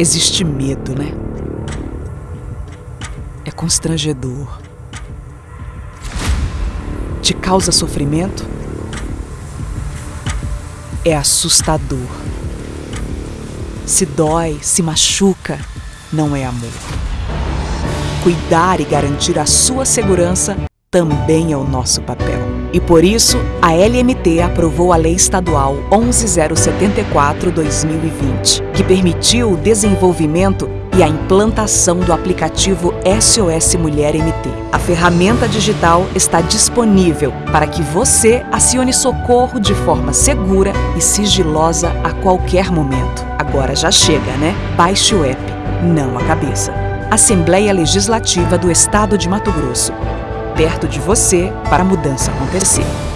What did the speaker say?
Existe medo, né? É constrangedor. Te causa sofrimento? É assustador. Se dói, se machuca, não é amor. Cuidar e garantir a sua segurança também é o nosso papel. E por isso, a LMT aprovou a Lei Estadual 11074-2020, que permitiu o desenvolvimento e a implantação do aplicativo SOS Mulher MT. A ferramenta digital está disponível para que você acione socorro de forma segura e sigilosa a qualquer momento. Agora já chega, né? Baixe o app, não a cabeça. Assembleia Legislativa do Estado de Mato Grosso perto de você para a mudança acontecer.